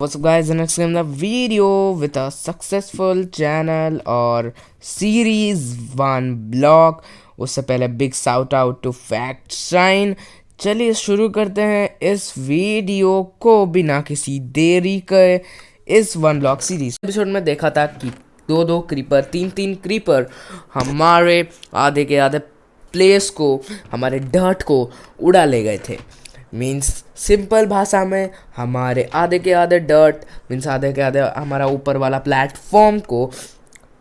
What's up guys, the next game the video with a successful channel और series one blog उससे पहले big shout out to fact shine. चलिए शुरू करते हैं इस वीडियो को बिना किसी देरी के इस वन ब्लॉक सीरीज़ एपिसोड में देखा था कि दो दो क्रीपर तीन तीन क्रीपर हमारे आधे के आधे प्लेस को हमारे डर्ट को उड़ा ले गए थे। मीन्स सिंपल भाषा में हमारे आधे के आधे डर्ट मीन्स आधे के आधे हमारा ऊपर वाला प्लेटफॉर्म को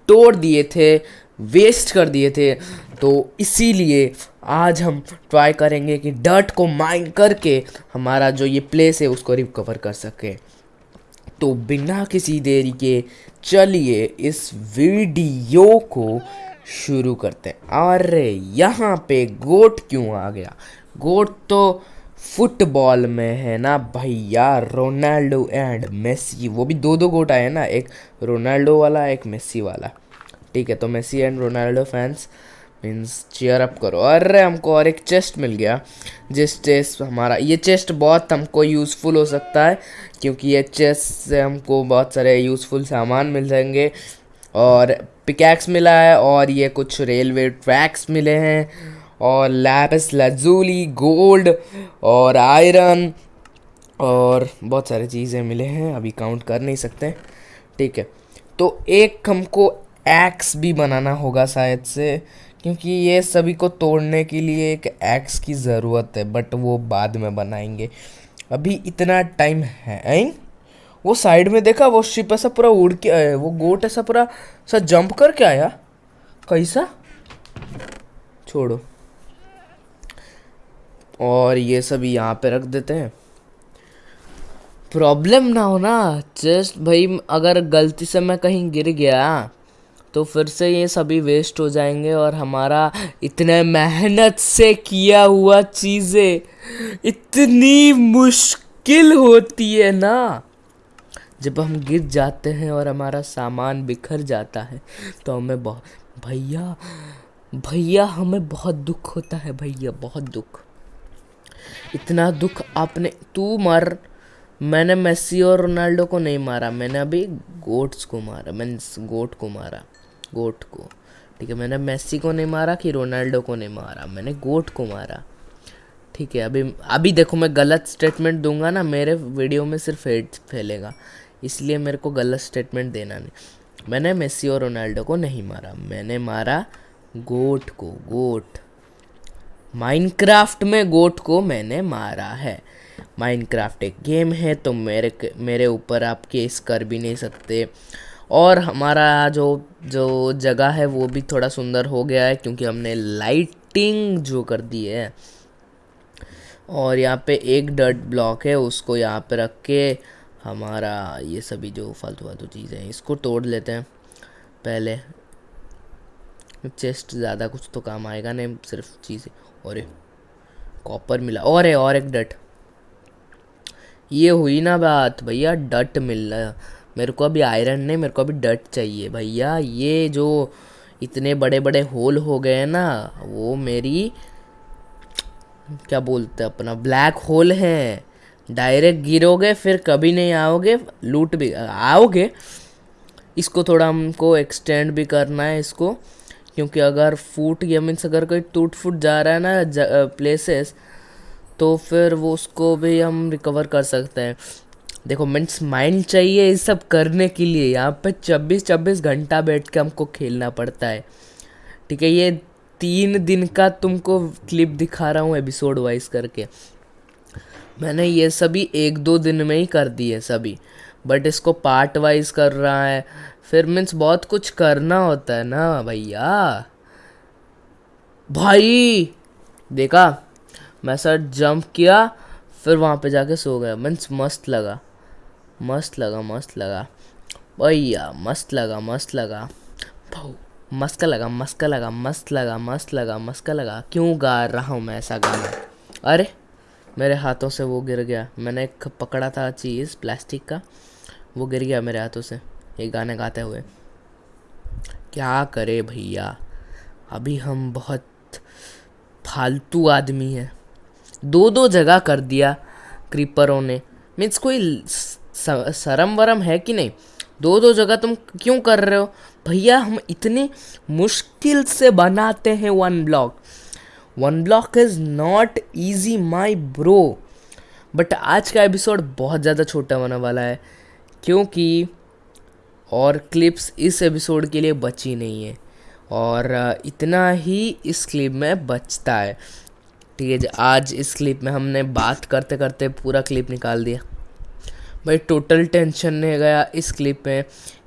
तोड़ दिए थे वेस्ट कर दिए थे। तो इसीलिए आज हम ट्राई करेंगे कि डर्ट को माइन करके हमारा जो ये प्लेस है उसको रिकवर कर सके। तो बिना किसी देरी के चलिए इस वीडियो को शुरू करते हैं। अरे, यहाँ पे गोट क्यों आ गया? गोट तो फुटबॉल में है ना भैया, रोनाल्डो एंड मेसी वो भी दो दो गोट आए ना, एक रोनाल्डो वाला, एक मेसी वाला। ठीक है तो Messi and Ronaldo fans means cheer up करो। अरे, हमको और एक चेस्ट मिल गया, जिस चेस्ट हमारा, ये चेस्ट बहुत हमको यूज़फुल हो सकता है, क्योंकि ये चेस्ट से हमको बहुत सारे यूज़फुल सामान मिल जाएँगे। और पिकैक्स मिला है, और ये कुछ रेलवे ट्रैक्स मिले हैं। और लैपिस लजूली गोल्ड और आयरन और बहुत सारी चीज़ें मिले हैं, अभी काउंट कर नहीं सकते। ठीक है तो एक हमको एक्स भी बनाना होगा शायद से, क्योंकि ये सभी को तोड़ने के लिए एक एक्स की ज़रूरत है बट वो बाद में बनाएँगे। अभी इतना टाइम है ऐं? वो साइड में देखा, वो शिप ऐसा पूरा उड़ के आया वो गोट ऐसा पूरा सा जंप करके आया? कैसा? छोड़ो। और ये सब यहाँ पे रख देते हैं। प्रॉब्लम ना हो ना जस्ट भाई अगर गलती से मैं कहीं गिर गया तो फिर से ये सभी वेस्ट हो जाएँगे और हमारा इतने मेहनत से किया हुआ चीज़ें इतनी मुश्किल होती है ना। जब हम गिर जाते हैं और हमारा सामान बिखर जाता है तो हमें बहुत भैया भैया, हमें बहुत दुख होता है, भैया, बहुत दुख। इतना दुख आपने, तू मार। मैंने मेसी और रोनाल्डो को नहीं मारा, मैंने अभी गोट्स को मारा, मैंने गोट को मारा, गोट को। ठीक है, मैंने मेसी को नहीं मारा कि रोनाल्डो को नहीं मारा, मैंने गोट को मारा। ठीक है, अभी अभी देखो मैं गलत स्टेटमेंट दूँगा ना, मेरे वीडियो में सिर्फ़ हेट फैलेगा, इसलिए मेरे को गलत स्टेटमेंट देना नहीं। मैंने मेसी और रोनाल्डो को नहीं मारा, मैंने मारा गोट को, गोट। माइनक्राफ्ट में गोट को मैंने मारा है। माइनक्राफ्ट एक गेम है तो मेरे मेरे ऊपर आप केस कर भी नहीं सकते। और हमारा जो जो जगह है, वो भी थोड़ा सुंदर हो गया है, क्योंकि हमने लाइटिंग जो कर दी है। और यहाँ पे एक डर्ट ब्लॉक है, उसको यहाँ पे रख के हमारा ये सभी जो फालतू फालतू चीज़ें हैं, इसको तोड़ लेते हैं। पहले चेस्ट ज़्यादा कुछ तो काम आएगा नहीं, सिर्फ़ चीज़ें। और कॉपर मिला, और है और एक डट। ये हुई ना बात, भैया, डट मिल रहा मेरे को अभी आयरन नहीं, मेरे को अभी डट चाहिए। भैया, ये जो इतने बड़े बड़े होल हो गए ना, वो मेरी, क्या बोलते हैं अपना ब्लैक होल है। डायरेक्ट गिरोगे, फिर कभी नहीं आओगे लूट भी, आओगे। इसको थोड़ा हमको एक्सटेंड भी करना है, इसको। क्योंकि अगर फूट गया मीन्स अगर कोई टूट फूट जा रहा है ना प्लेसेस तो फिर वो उसको भी हम रिकवर कर सकते हैं। देखो, मीन्स माइंड चाहिए ये सब करने के लिए। यहाँ पे चौबीस चौबीस घंटा बैठ के हमको खेलना पड़ता है। ठीक है, ये तीन दिन का तुमको क्लिप दिखा रहा हूँ एपिसोड वाइज करके। मैंने ये सभी एक दो दिन में ही कर दिए सभी। बट इसको पार्ट वाइज कर रहा है फिर मीन्स बहुत कुछ करना होता है ना भैया। भाई, देखा, मैं सर जंप किया, फिर वहाँ पे जाके सो गया। मीन्स मस्त लगा मस्त लगा मस्त लगा। भैया, मस्त लगा मस्त लगा। मस्त लगा मस्त लगा मस्त लगा मस्त लगा मस्त लगा। क्यों गा रहा हूँ मैं ऐसा गाना? अरे, मेरे हाथों से वो गिर गया। मैंने एक पकड़ा था चीज़, प्लास्टिक का, वो गिर गया मेरे हाथों से। ये गाने गाते हुए। क्या करे भैया? अभी हम बहुत फालतू आदमी हैं। दो दो जगह कर दिया क्रीपरों ने। मीन्स कोई शर्म वरम है कि नहीं? दो दो जगह तुम क्यों कर रहे हो? भैया, हम इतनी मुश्किल से बनाते हैं one block one block is not easy my bro but आज का एपिसोड बहुत ज़्यादा छोटा होने वाला है। क्योंकि और क्लिप्स इस एपिसोड के लिए बची नहीं है। और इतना ही इस क्लिप में बचता है। ठीक है आज इस क्लिप में हमने बात करते करते पूरा क्लिप निकाल दिया। भाई टोटल टेंशन नहीं गया इस क्लिप में।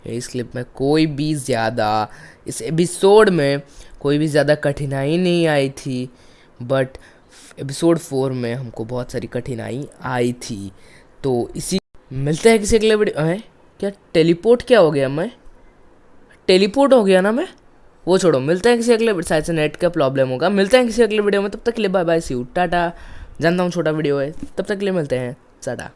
इस क्लिप में कोई भी ज़्यादा, इस एपिसोड में कोई भी ज़्यादा कठिनाई नहीं आई थी। बट एपिसोड फोर में हमको बहुत सारी कठिनाई आई थी। तो इसी, मिलते हैं किसी अगले वीडियो क्या टेलीपोर्ट क्या हो गया मैं? टेलीपोर्ट हो गया ना मैं? वो छोड़ो, मिलते हैं किसी अगले शायद से नेट का प्रॉब्लम होगा। मिलते हैं किसी अगले वीडियो में, तब तक के लिए bye bye see you tata. जानता हूँ छोटा वीडियो है, तब तक के लिए मिलते हैं, टाटा।